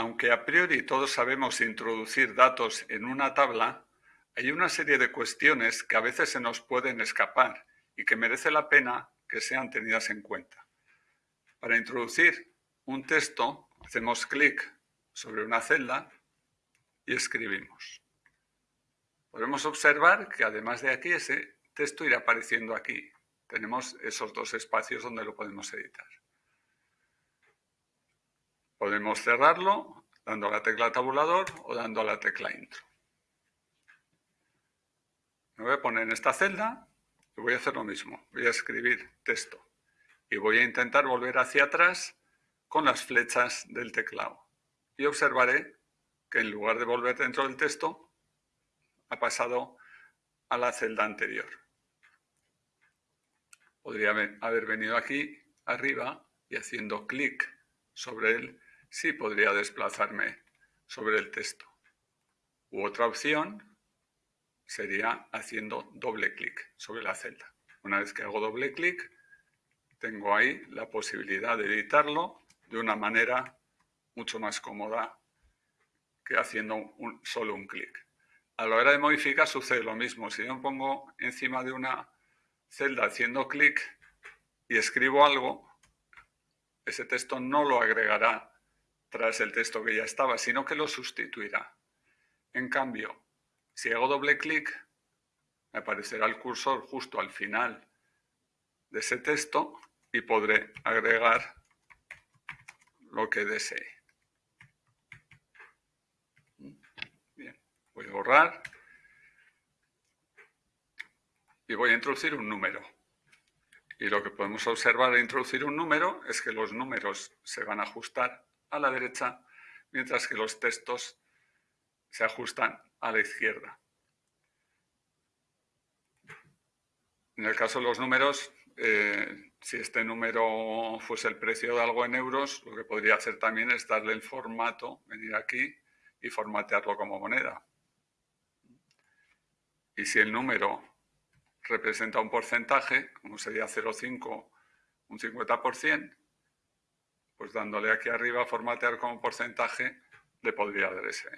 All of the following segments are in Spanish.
Aunque a priori todos sabemos introducir datos en una tabla, hay una serie de cuestiones que a veces se nos pueden escapar y que merece la pena que sean tenidas en cuenta. Para introducir un texto, hacemos clic sobre una celda y escribimos. Podemos observar que además de aquí, ese texto irá apareciendo aquí. Tenemos esos dos espacios donde lo podemos editar. Podemos cerrarlo dando a la tecla tabulador o dando a la tecla intro. Me voy a poner en esta celda y voy a hacer lo mismo. Voy a escribir texto y voy a intentar volver hacia atrás con las flechas del teclado. Y observaré que en lugar de volver dentro del texto, ha pasado a la celda anterior. Podría haber venido aquí arriba y haciendo clic sobre él, sí podría desplazarme sobre el texto. U otra opción sería haciendo doble clic sobre la celda. Una vez que hago doble clic, tengo ahí la posibilidad de editarlo de una manera mucho más cómoda que haciendo solo un clic. A la hora de modificar sucede lo mismo. Si yo pongo encima de una celda haciendo clic y escribo algo, ese texto no lo agregará tras el texto que ya estaba, sino que lo sustituirá. En cambio, si hago doble clic, me aparecerá el cursor justo al final de ese texto y podré agregar lo que desee. Bien, voy a borrar y voy a introducir un número. Y lo que podemos observar al introducir un número es que los números se van a ajustar a la derecha, mientras que los textos se ajustan a la izquierda. En el caso de los números, eh, si este número fuese el precio de algo en euros, lo que podría hacer también es darle el formato, venir aquí y formatearlo como moneda. Y si el número representa un porcentaje, como sería 0,5, un 50%, pues dándole aquí arriba formatear como porcentaje, le podría dar ese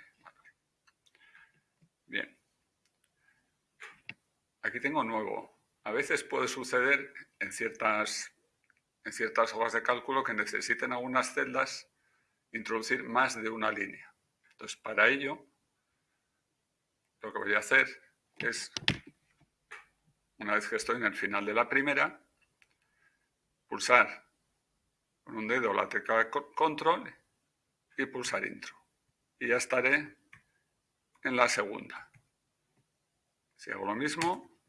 Bien. Aquí tengo nuevo. A veces puede suceder en ciertas, en ciertas hojas de cálculo que necesiten algunas celdas introducir más de una línea. Entonces, para ello, lo que voy a hacer es, una vez que estoy en el final de la primera, pulsar con un dedo la tecla control y pulsar intro. Y ya estaré en la segunda. Si hago lo mismo,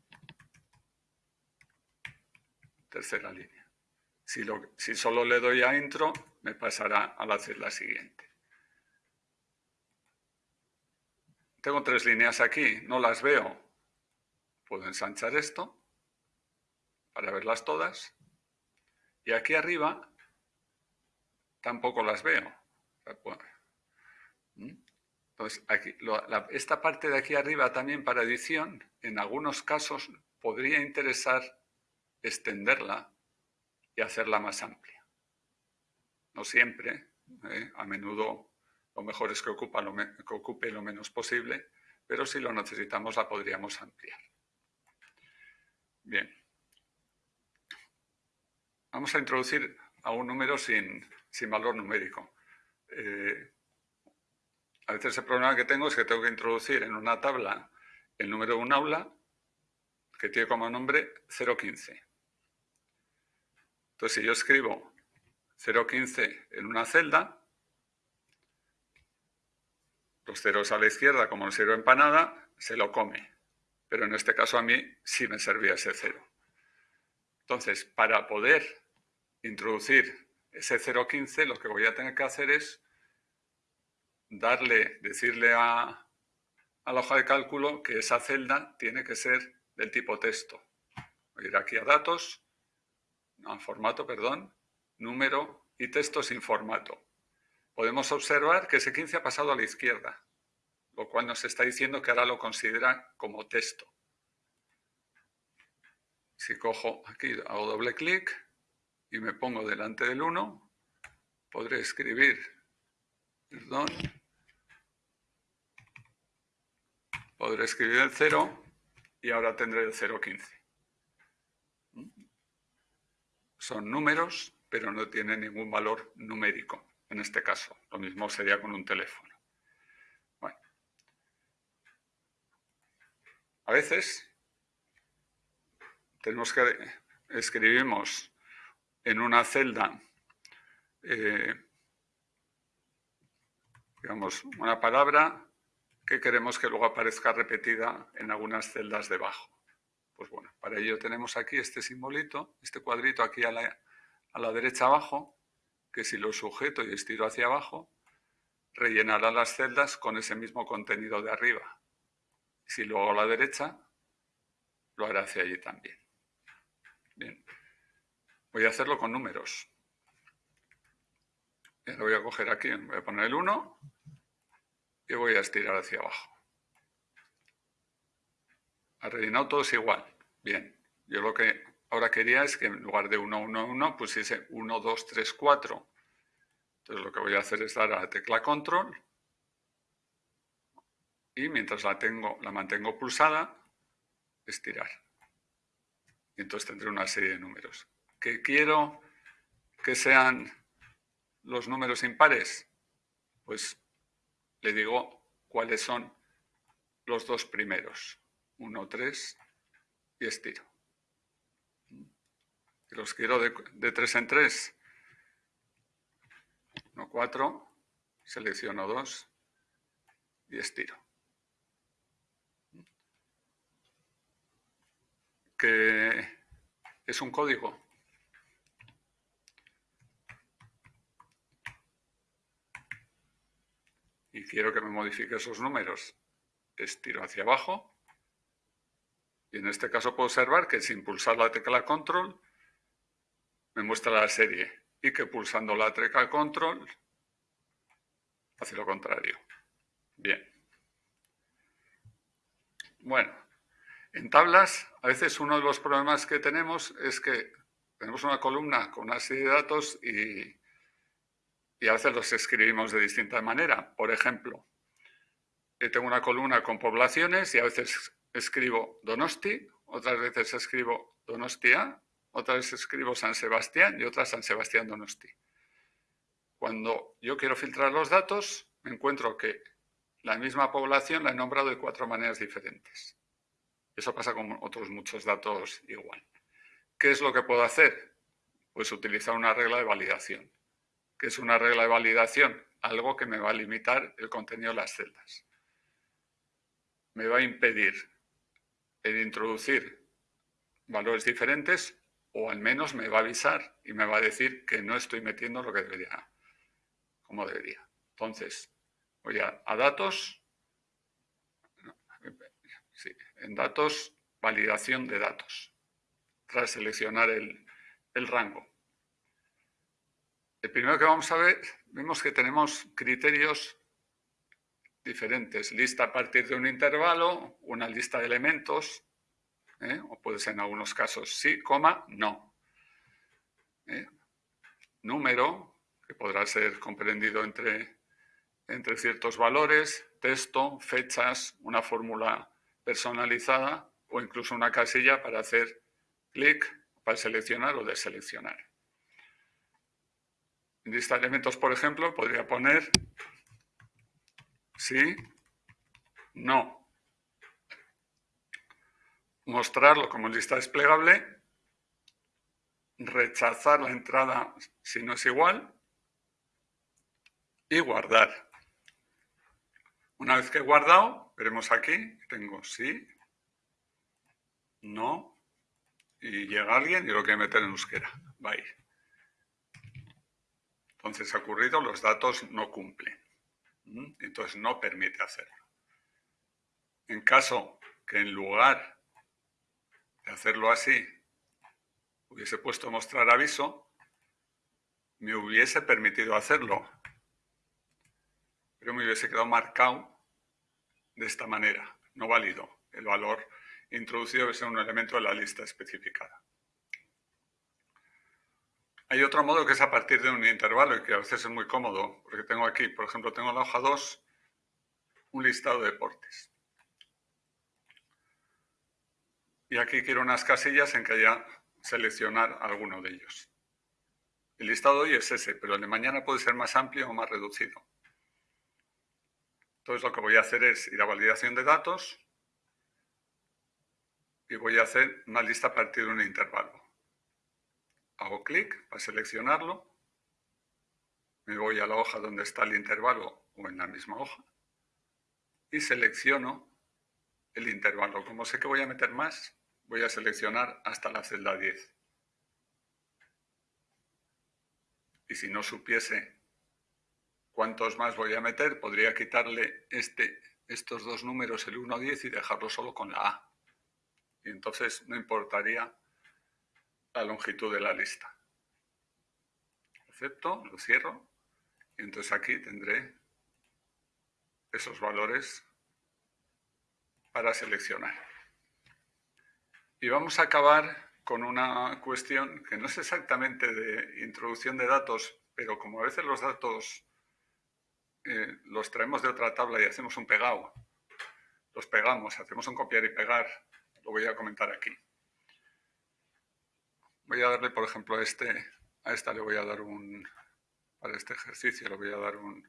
tercera línea. Si, solo le doy a intro, me pasará a la celda siguiente. Tengo tres líneas aquí, no las veo. Puedo ensanchar esto para verlas todas. Y aquí arriba tampoco las veo. Entonces, aquí, esta parte de aquí arriba también para edición, en algunos casos podría interesar extenderla y hacerla más amplia. No siempre, ¿eh? a menudo lo mejor es que, ocupa que ocupe lo menos posible, pero si lo necesitamos la podríamos ampliar. Bien. Vamos a introducir a un número sin, valor numérico. Eh, a veces el problema que tengo es que tengo que introducir en una tabla el número de un aula que tiene como nombre 015. Entonces, si yo escribo 015 en una celda, los ceros a la izquierda, como el cero empanada, se lo come. Pero en este caso a mí sí me servía ese cero. Entonces, para poder introducir ese 015, lo que voy a tener que hacer es darle, decirle a, la hoja de cálculo que esa celda tiene que ser del tipo texto. Voy a ir aquí a datos, a formato, perdón, número y texto sin formato. Podemos observar que ese 15 ha pasado a la izquierda, lo cual nos está diciendo que ahora lo considera como texto. Si cojo aquí, hago doble clic y me pongo delante del 1, podré escribir perdón, podré escribir el 0 y ahora tendré el 0,15. Son números, pero no tienen ningún valor numérico en este caso. Lo mismo sería con un teléfono. Bueno. A veces tenemos que escribimos en una celda eh, digamos, una palabra que queremos que luego aparezca repetida en algunas celdas debajo. Pues bueno, para ello tenemos aquí este simbolito, este cuadrito aquí a la, a la derecha abajo, que si lo sujeto y estiro hacia abajo, rellenará las celdas con ese mismo contenido de arriba. Si lo hago a la derecha, lo hará hacia allí también. Voy a hacerlo con números. Lo voy a coger aquí, voy a poner el 1 y voy a estirar hacia abajo. Ha rellenado todo es igual. Bien, yo lo que ahora quería es que en lugar de 1, 1, 1 pusiese 1, 2, 3, 4. Entonces lo que voy a hacer es dar a la tecla control y mientras la, tengo, la mantengo pulsada, estirar. Y entonces tendré una serie de números. ¿Que quiero que sean los números impares? Pues le digo cuáles son los dos primeros. 1, 3 y estiro. los quiero de, de 3 en 3. 1, 4, selecciono 2 y estiro. Que es un código y quiero que me modifique esos números, estiro hacia abajo y en este caso puedo observar que sin pulsar la tecla control me muestra la serie y que pulsando la tecla control hace lo contrario. Bien. Bueno, en tablas a veces uno de los problemas que tenemos es que tenemos una columna con una serie de datos y y a veces los escribimos de distinta manera. Por ejemplo, eh, tengo una columna con poblaciones y a veces escribo Donosti, otras veces escribo Donostia, otras veces escribo San Sebastián y otras San Sebastián Donosti. Cuando yo quiero filtrar los datos, me encuentro que la misma población la he nombrado de cuatro maneras diferentes. Eso pasa con otros muchos datos igual. ¿Qué es lo que puedo hacer? Pues utilizar una regla de validación que es una regla de validación, algo que me va a limitar el contenido de las celdas. Me va a impedir el introducir valores diferentes o al menos me va a avisar y me va a decir que no estoy metiendo lo que debería, como debería. Entonces, voy a, datos, en datos, validación de datos, tras seleccionar el rango. El primero que vamos a ver, vemos que tenemos criterios diferentes. Lista a partir de un intervalo, una lista de elementos, ¿eh? o puede ser en algunos casos sí, coma, no. ¿eh? Número, que podrá ser comprendido entre, entre ciertos valores, texto, fechas, una fórmula personalizada o incluso una casilla para hacer clic para seleccionar o deseleccionar. En lista de elementos, por ejemplo, podría poner sí, no. Mostrarlo como lista desplegable, rechazar la entrada si no es igual y guardar. Una vez que he guardado, veremos aquí, tengo sí, no, y llega alguien y lo quiere meter en euskera. Bye. Entonces ha ocurrido, los datos no cumplen. Entonces no permite hacerlo. En caso que en lugar de hacerlo así, hubiese puesto mostrar aviso, me hubiese permitido hacerlo. Pero me hubiese quedado marcado de esta manera, no válido. El valor introducido ser un elemento de la lista especificada. Hay otro modo que es a partir de un intervalo y que a veces es muy cómodo, porque tengo aquí, por ejemplo, tengo en la hoja 2 un listado de deportes. Y aquí quiero unas casillas en que haya seleccionar alguno de ellos. El listado de hoy es ese, pero el de mañana puede ser más amplio o más reducido. Entonces lo que voy a hacer es ir a validación de datos y voy a hacer una lista a partir de un intervalo. Hago clic para seleccionarlo, me voy a la hoja donde está el intervalo o en la misma hoja y selecciono el intervalo. Como sé que voy a meter más, voy a seleccionar hasta la celda 10. Y si no supiese cuántos más voy a meter, podría quitarle este, estos dos números, el 1, 10, y dejarlo solo con la A. Y entonces no importaría la longitud de la lista. Acepto, lo cierro, y entonces aquí tendré esos valores para seleccionar. Y vamos a acabar con una cuestión que no es exactamente de introducción de datos, pero como a veces los datos eh, los traemos de otra tabla y hacemos un pegado, los pegamos, hacemos un copiar y pegar, lo voy a comentar aquí. Voy a darle, por ejemplo, a este, a esta le voy a dar un, para este ejercicio le voy a dar un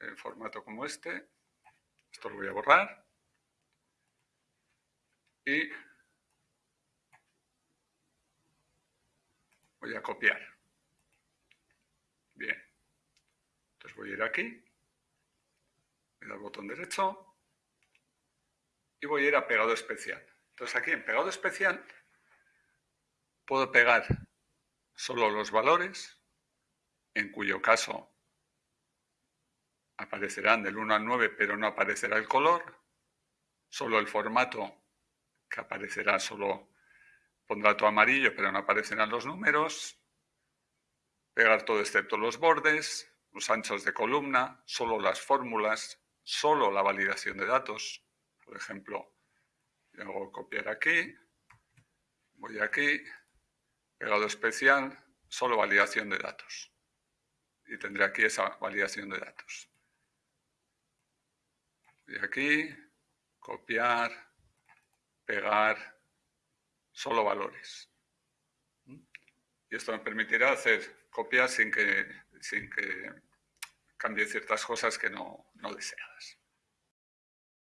eh, formato como este, esto lo voy a borrar y voy a copiar. Bien. Entonces voy a ir aquí, le al botón derecho y voy a ir a pegado especial. Entonces aquí en pegado especial puedo pegar solo los valores, en cuyo caso aparecerán del 1 al 9, pero no aparecerá el color, solo el formato que aparecerá solo pondrá todo amarillo, pero no aparecerán los números, pegar todo excepto los bordes, los anchos de columna, solo las fórmulas, solo la validación de datos. Por ejemplo, yo hago copiar aquí, voy aquí, pegado especial, solo validación de datos. Y tendré aquí esa validación de datos. Y aquí, copiar, pegar, solo valores. Y esto me permitirá hacer copias sin que, sin que cambie ciertas cosas que no, no deseadas.